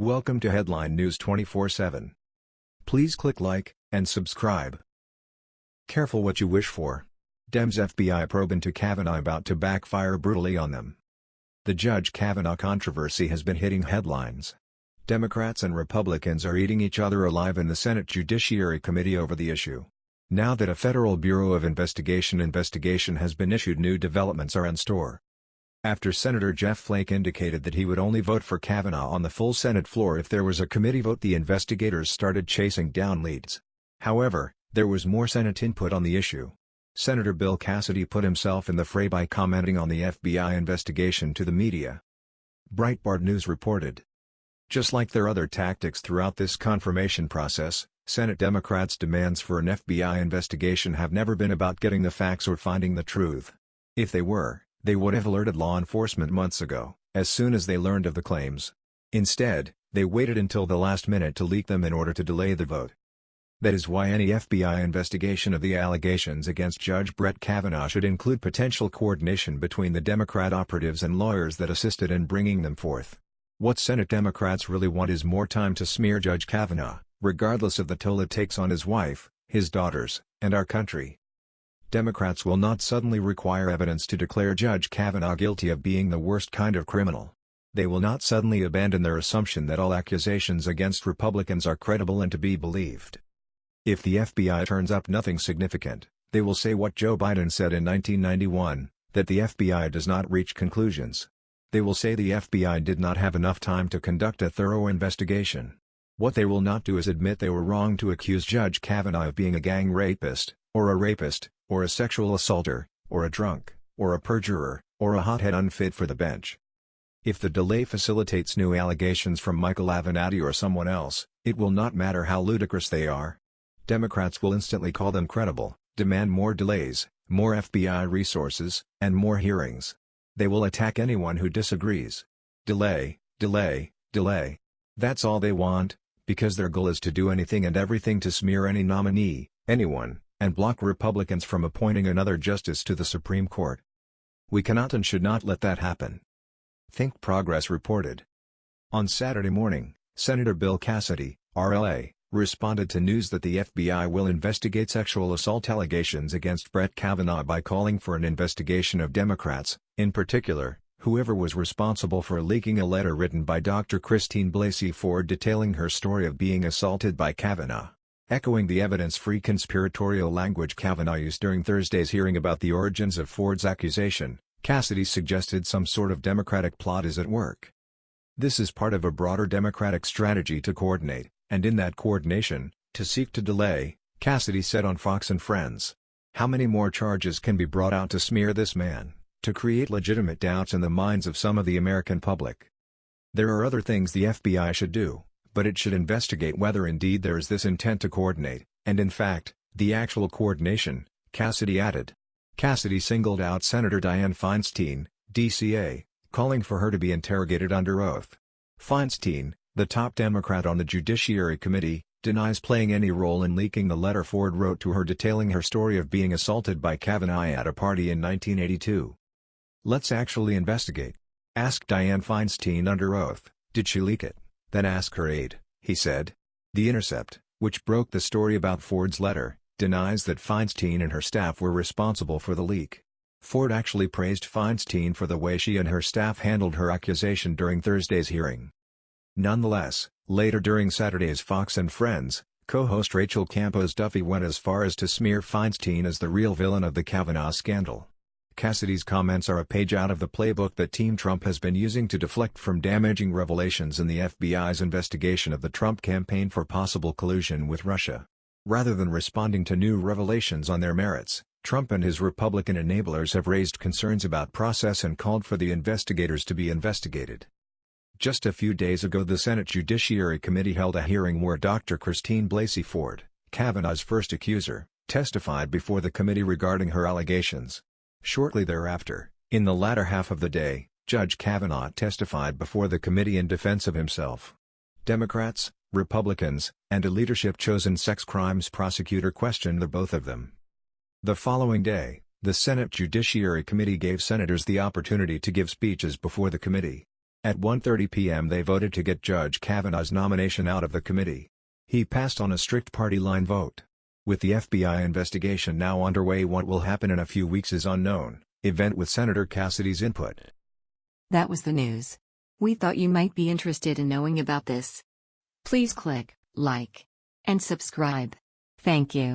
Welcome to Headline News 24/7. Please click like and subscribe. Careful what you wish for. Dems FBI probe into Kavanaugh about to backfire brutally on them. The Judge Kavanaugh controversy has been hitting headlines. Democrats and Republicans are eating each other alive in the Senate Judiciary Committee over the issue. Now that a Federal Bureau of Investigation investigation has been issued new developments are in store. After Senator Jeff Flake indicated that he would only vote for Kavanaugh on the full Senate floor if there was a committee vote the investigators started chasing down leads. However, there was more Senate input on the issue. Senator Bill Cassidy put himself in the fray by commenting on the FBI investigation to the media. Breitbart News reported. Just like their other tactics throughout this confirmation process, Senate Democrats' demands for an FBI investigation have never been about getting the facts or finding the truth. If they were, they would have alerted law enforcement months ago, as soon as they learned of the claims. Instead, they waited until the last minute to leak them in order to delay the vote. That is why any FBI investigation of the allegations against Judge Brett Kavanaugh should include potential coordination between the Democrat operatives and lawyers that assisted in bringing them forth. What Senate Democrats really want is more time to smear Judge Kavanaugh, regardless of the toll it takes on his wife, his daughters, and our country. Democrats will not suddenly require evidence to declare Judge Kavanaugh guilty of being the worst kind of criminal. They will not suddenly abandon their assumption that all accusations against Republicans are credible and to be believed. If the FBI turns up nothing significant, they will say what Joe Biden said in 1991, that the FBI does not reach conclusions. They will say the FBI did not have enough time to conduct a thorough investigation. What they will not do is admit they were wrong to accuse Judge Kavanaugh of being a gang rapist, or a rapist, or a sexual assaulter, or a drunk, or a perjurer, or a hothead unfit for the bench. If the delay facilitates new allegations from Michael Avenatti or someone else, it will not matter how ludicrous they are. Democrats will instantly call them credible, demand more delays, more FBI resources, and more hearings. They will attack anyone who disagrees. Delay, delay, delay. That's all they want, because their goal is to do anything and everything to smear any nominee, anyone, and block Republicans from appointing another justice to the Supreme Court. We cannot and should not let that happen. Think Progress reported. On Saturday morning, Senator Bill Cassidy, RLA, responded to news that the FBI will investigate sexual assault allegations against Brett Kavanaugh by calling for an investigation of Democrats, in particular, whoever was responsible for leaking a letter written by Dr. Christine Blasey Ford detailing her story of being assaulted by Kavanaugh. Echoing the evidence-free conspiratorial language Kavanaugh used during Thursday's hearing about the origins of Ford's accusation, Cassidy suggested some sort of Democratic plot is at work. This is part of a broader Democratic strategy to coordinate, and in that coordination, to seek to delay, Cassidy said on Fox and Friends. How many more charges can be brought out to smear this man, to create legitimate doubts in the minds of some of the American public? There are other things the FBI should do but it should investigate whether indeed there is this intent to coordinate, and in fact, the actual coordination, Cassidy added. Cassidy singled out Senator Dianne Feinstein, DCA, calling for her to be interrogated under oath. Feinstein, the top Democrat on the Judiciary Committee, denies playing any role in leaking the letter Ford wrote to her detailing her story of being assaulted by Kavanaugh at a party in 1982. Let's actually investigate. Ask Dianne Feinstein under oath, did she leak it? Then ask her aide, he said. The Intercept, which broke the story about Ford's letter, denies that Feinstein and her staff were responsible for the leak. Ford actually praised Feinstein for the way she and her staff handled her accusation during Thursday's hearing. Nonetheless, later during Saturday's Fox and Friends, co-host Rachel Campos Duffy went as far as to smear Feinstein as the real villain of the Kavanaugh scandal. Cassidy's comments are a page out of the playbook that Team Trump has been using to deflect from damaging revelations in the FBI's investigation of the Trump campaign for possible collusion with Russia. Rather than responding to new revelations on their merits, Trump and his Republican enablers have raised concerns about process and called for the investigators to be investigated. Just a few days ago the Senate Judiciary Committee held a hearing where Dr. Christine Blasey Ford, Kavanaugh's first accuser, testified before the committee regarding her allegations. Shortly thereafter, in the latter half of the day, Judge Kavanaugh testified before the committee in defense of himself. Democrats, Republicans, and a leadership-chosen sex crimes prosecutor questioned the both of them. The following day, the Senate Judiciary Committee gave senators the opportunity to give speeches before the committee. At 1.30 p.m. they voted to get Judge Kavanaugh's nomination out of the committee. He passed on a strict party line vote. With the FBI investigation now underway what will happen in a few weeks is unknown. Event with Senator Cassidy's input. That was the news. We thought you might be interested in knowing about this. Please click like and subscribe. Thank you.